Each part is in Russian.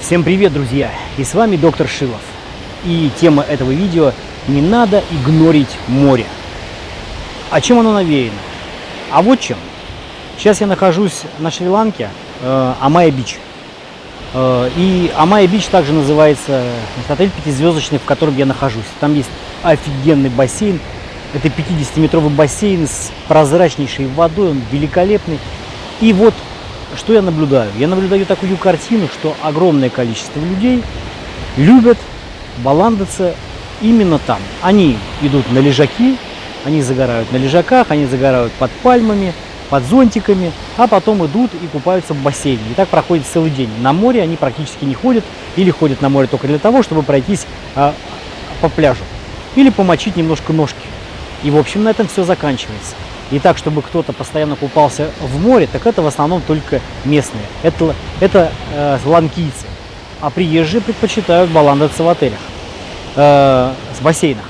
Всем привет, друзья! И с вами доктор Шилов. И тема этого видео «Не надо игнорить море». О чем оно навеяно? А вот чем. Сейчас я нахожусь на Шри-Ланке, э, Amaya Beach. Э, и Amaya Beach также называется отель пятизвездочный, в котором я нахожусь. Там есть офигенный бассейн. Это 50-метровый бассейн с прозрачнейшей водой, он великолепный. И вот что я наблюдаю? Я наблюдаю такую картину, что огромное количество людей любят баландаться именно там. Они идут на лежаки, они загорают на лежаках, они загорают под пальмами, под зонтиками, а потом идут и купаются в бассейне. И так проходит целый день. На море они практически не ходят или ходят на море только для того, чтобы пройтись а, по пляжу или помочить немножко ножки. И, в общем, на этом все заканчивается. И так, чтобы кто-то постоянно купался в море, так это в основном только местные. Это, это э, ланкийцы. А приезжие предпочитают баландаться в отелях, э, с бассейнах.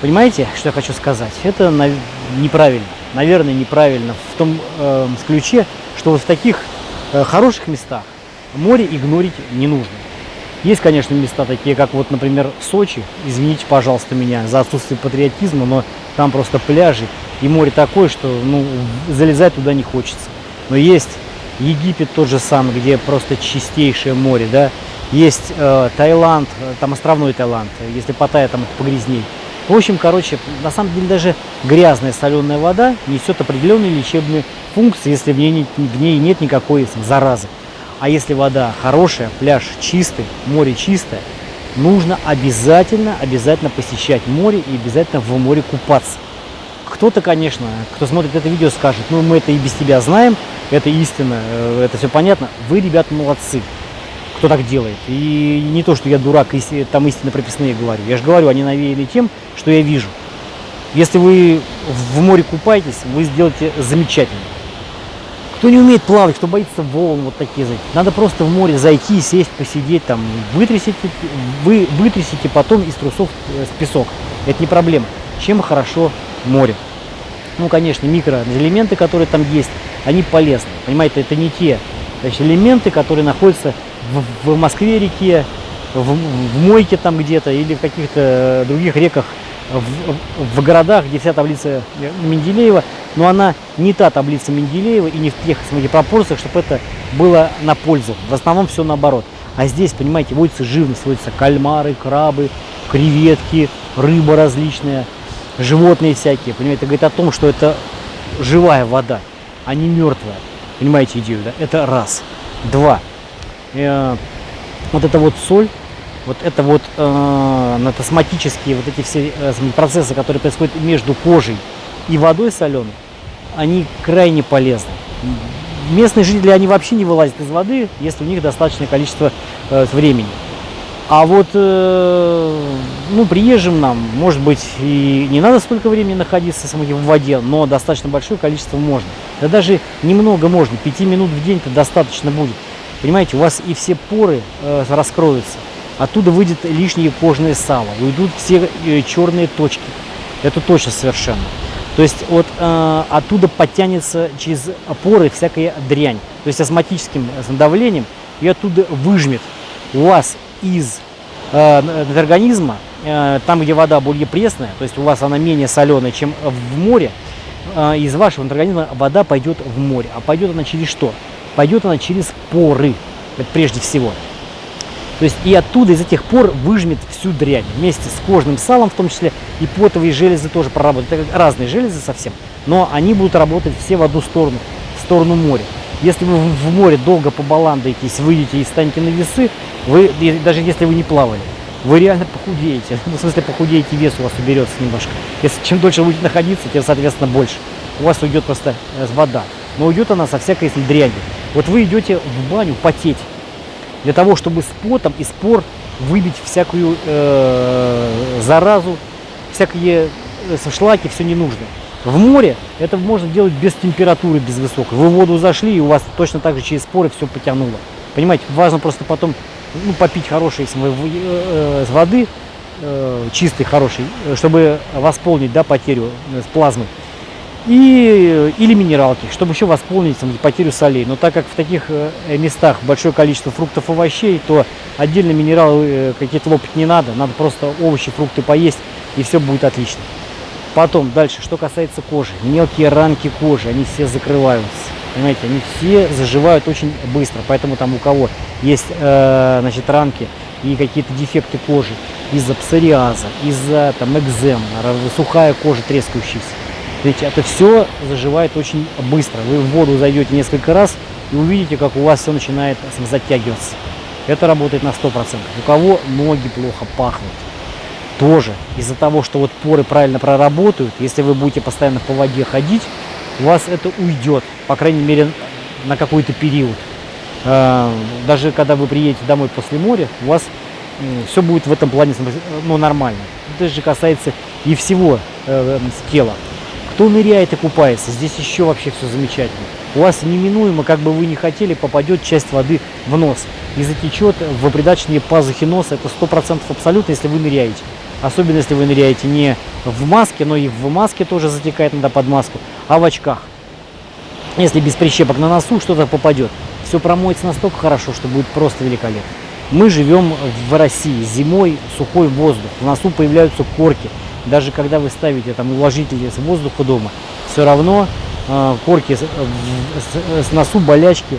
Понимаете, что я хочу сказать? Это на, неправильно. Наверное, неправильно в том э, ключе, что вот в таких э, хороших местах море игнорить не нужно. Есть, конечно, места такие, как вот, например, Сочи. Извините, пожалуйста, меня за отсутствие патриотизма, но там просто пляжи и море такое, что ну, залезать туда не хочется. Но есть Египет тот же самый, где просто чистейшее море, да. Есть э, Таиланд, там островной Таиланд, если Паттайя там погрязней. В общем, короче, на самом деле даже грязная соленая вода несет определенные лечебные функции, если в ней, в ней нет никакой заразы. А если вода хорошая, пляж чистый, море чистое, нужно обязательно, обязательно посещать море и обязательно в море купаться. Кто-то, конечно, кто смотрит это видео, скажет, ну мы это и без тебя знаем, это истина, э, это все понятно. Вы, ребята, молодцы, кто так делает. И не то, что я дурак, там истинно прописные говорю. Я же говорю, они навеяны тем, что я вижу. Если вы в море купаетесь, вы сделаете замечательно. Кто не умеет плавать, кто боится волн, вот такие, надо просто в море зайти, сесть, посидеть там, вытрясите, вы вытрясите потом из трусов э, с песок. Это не проблема. Чем хорошо море? Ну, конечно, микроэлементы, которые там есть, они полезны. Понимаете, это не те значит, элементы, которые находятся в, в Москве-реке, в, в Мойке там где-то или в каких-то других реках в, в городах, где вся таблица Менделеева, но она не та таблица Менделеева и не в тех смотрите, пропорциях, чтобы это было на пользу. В основном все наоборот. А здесь, понимаете, водится живность, водятся кальмары, крабы, креветки, рыба различная, животные всякие. Понимаете, это говорит о том, что это живая вода, а не мертвая. Понимаете идею, да? Это раз. Два. Э, вот это вот соль, вот это вот э, натосматические вот эти все э, процессы, которые происходят между кожей и водой соленой, они крайне полезны. Местные жители, они вообще не вылазят из воды, если у них достаточное количество э, времени. А вот, э, ну, приезжим нам, может быть, и не надо столько времени находиться в воде, но достаточно большое количество можно. Да даже немного можно, 5 минут в день-то достаточно будет. Понимаете, у вас и все поры э, раскроются. Оттуда выйдет лишнее кожное сало, уйдут все э, черные точки. Это точно совершенно. То есть вот э, оттуда подтянется через поры всякая дрянь. То есть осматическим давлением и оттуда выжмет у вас из э, организма, э, там где вода более пресная, то есть у вас она менее соленая, чем в море, э, из вашего организма вода пойдет в море. А пойдет она через что? Пойдет она через поры, прежде всего. То есть и оттуда, из этих пор выжмет всю дрянь. Вместе с кожным салом, в том числе и потовые железы тоже проработают. Это разные железы совсем, но они будут работать все в одну сторону, в сторону моря. Если вы в море долго побаландаетесь, выйдете и станете на весы, вы, даже если вы не плавали, вы реально похудеете. Ну, в смысле, похудеете, вес у вас уберется немножко. Если чем дольше вы будете находиться, тем, соответственно, больше. У вас уйдет просто э, вода. Но уйдет она со всякой дрянью. Вот вы идете в баню потеть для того, чтобы с потом и спор выбить всякую э, заразу, всякие э, шлаки, все не нужно. В море это можно делать без температуры, без высокой. Вы в воду зашли, и у вас точно так же через споры все потянуло. Понимаете, важно просто потом ну, попить хорошей э, э, воды, э, чистой, хорошей, чтобы восполнить да, потерю с плазмы. И, или минералки, чтобы еще восполнить там, потерю солей. Но так как в таких э, местах большое количество фруктов и овощей, то отдельно минералы э, какие-то лопать не надо, надо просто овощи, фрукты поесть, и все будет отлично. Потом дальше, что касается кожи, мелкие ранки кожи, они все закрываются. Понимаете, они все заживают очень быстро, поэтому там у кого есть э, значит, ранки и какие-то дефекты кожи из-за псориаза, из-за там экзем, сухая кожа трескающаяся, ведь это все заживает очень быстро. Вы в воду зайдете несколько раз и увидите, как у вас все начинает затягиваться. Это работает на 100%. У кого ноги плохо пахнут, тоже из-за того, что вот поры правильно проработают, если вы будете постоянно по воде ходить, у вас это уйдет, по крайней мере, на какой-то период. А, даже когда вы приедете домой после моря, у вас все будет в этом плане ну, нормально. Это же касается и всего э, тела. Кто ныряет и купается, здесь еще вообще все замечательно. У вас неминуемо, как бы вы ни хотели, попадет часть воды в нос и затечет в придачные пазухи носа. Это сто процентов абсолютно, если вы ныряете. Особенно, если вы ныряете не в маске, но и в маске тоже затекает, надо под маску, а в очках. Если без прищепок на носу что-то попадет, все промоется настолько хорошо, что будет просто великолепно. Мы живем в России, зимой сухой воздух, в носу появляются корки, даже когда вы ставите там увлажнитель с воздуха дома, все равно э, корки с, с, с носу, болячки,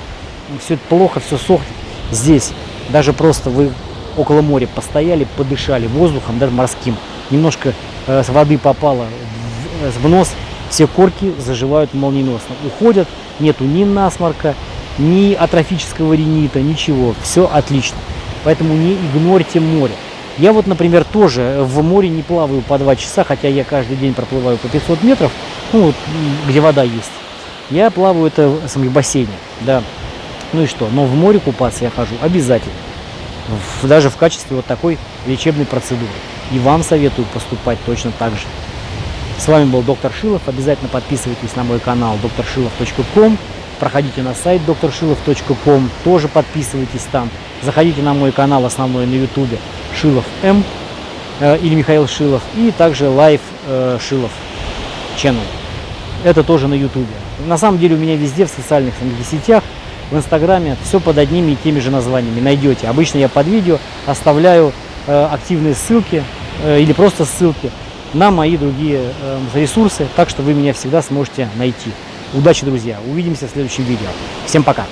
все это плохо, все сохнет. Здесь даже просто вы около моря постояли, подышали воздухом, даже морским, немножко э, с воды попало в, в нос, все корки заживают молниеносно, уходят, нету ни насморка, ни атрофического ринита, ничего, все отлично. Поэтому не игнорьте море. Я вот, например, тоже в море не плаваю по 2 часа, хотя я каждый день проплываю по 500 метров, ну, вот, где вода есть. Я плаваю это в бассейне, да. Ну и что? Но в море купаться я хожу обязательно. В, даже в качестве вот такой лечебной процедуры. И вам советую поступать точно так же. С вами был доктор Шилов. Обязательно подписывайтесь на мой канал drshilov.com. Проходите на сайт drshilov.com. Тоже подписывайтесь там. Заходите на мой канал основной на ютубе Шилов М э, или Михаил Шилов, и также Live э, Шилов Channel. Это тоже на ютубе. На самом деле у меня везде в социальных сетях, в инстаграме, все под одними и теми же названиями найдете. Обычно я под видео оставляю э, активные ссылки э, или просто ссылки на мои другие э, ресурсы, так что вы меня всегда сможете найти. Удачи, друзья! Увидимся в следующем видео. Всем пока!